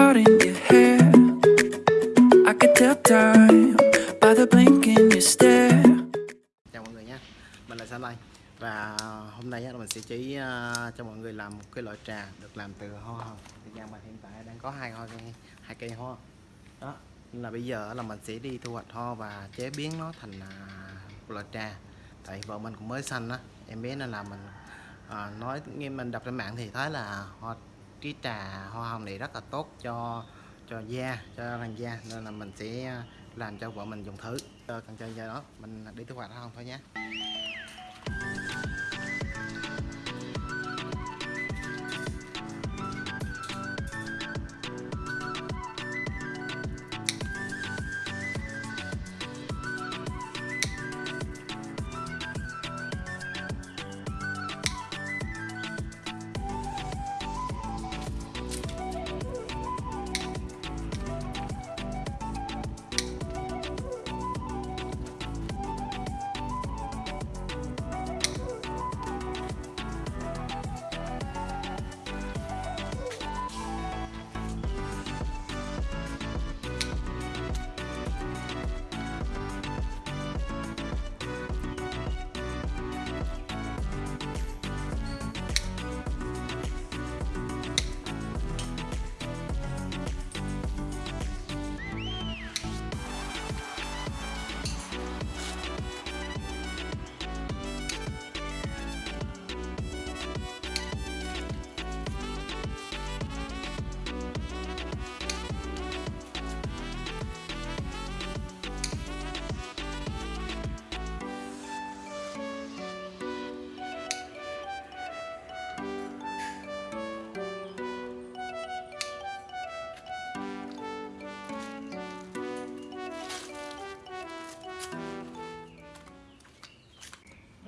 out in your hair. I could tell time by the blink in your stare. Chào mọi người nha, mình là Sam Lai. Và hôm nay mình sẽ chỉ ờ, cho mọi người làm một cái loại trà được làm từ hoa hồng. Thì nhà mình hiện tại đang có hai hoa cây, hai cây hoa. Đó, là bây giờ là mình sẽ đi thu hoạch hoa và chế biến nó thành à, một loại trà. Tại vợ mình cũng mới xanh á, em bé nên là mình à, nói nghe mình đọc trên mạng thì thấy là hoa cái trà hoa hồng này rất là tốt cho cho da, cho làn da. Nên là mình sẽ ờ, làm cho vợ mình dùng thử. Ờ, cần chơi giờ đó, mình đi thu hoạch hoa hồng thôi nhé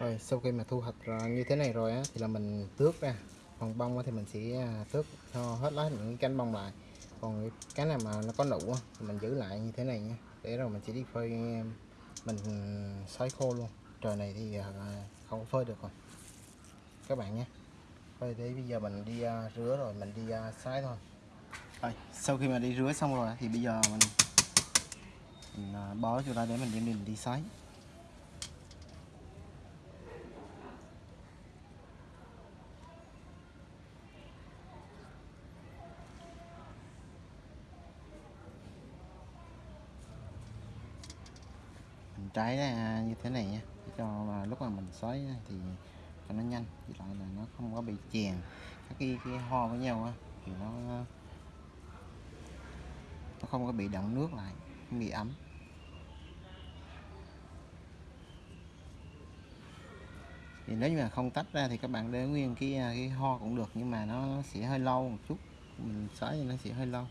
rồi sau khi mà thu hoạch như thế này rồi á thì là mình tước ra. Còn bông á thì mình sẽ à, tước cho hết lá những cái cánh bông lại. Còn cái nào mà nó có nụ á thì mình giữ lại như thế này nha. Để rồi mình sẽ đi phơi à, mình ừ, sấy khô luôn. Trời này thì à, không có phơi được rồi. Các bạn nhé. Phơi để bây giờ mình đi rửa rồi mình đi sấy thôi. Rồi sau khi mà đi rửa xong rồi thì bây giờ mình, mình bó cho ra để mình đem đi mình đi sấy trái ra như thế này nha. Để cho mà lúc mà mình xới thì cho nó nhanh thì lại là nó không có bị chèn. Các cái, cái ho với nhau á thì nó à, nó không có bị đọng nước lại không bị ấm. Thì nếu như mà không tách ra thì các bạn để nguyên cái à, cái ho cũng được nhưng mà nó sẽ hơi lâu một chút. Mình xới thì nó sẽ hơi lâu.